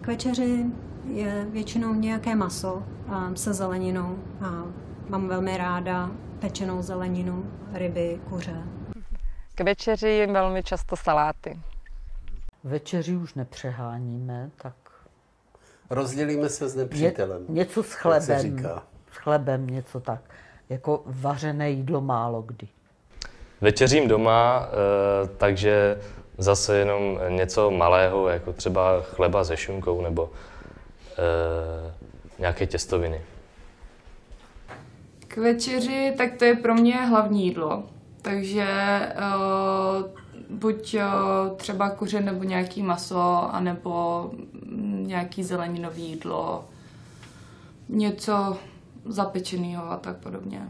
K večeři je většinou nějaké maso se zeleninou a mám velmi ráda pečenou zeleninu, ryby, kuře. K večeři jim velmi často saláty. Večeři už nepřeháníme, tak Rozdělíme se s nepřítelem. Je, něco s jak se chlebem. říká. S chlebem něco tak. Jako vařené jídlo málo kdy. Večeřím doma, eh, takže zase jenom něco malého, jako třeba chleba se šunkou nebo eh, nějaké těstoviny. K večeři, tak to je pro mě hlavní jídlo. Takže uh, buď uh, třeba kuře nebo nějaký maso, anebo mm, nějaký zeleninový jídlo, něco zapečeného a tak podobně.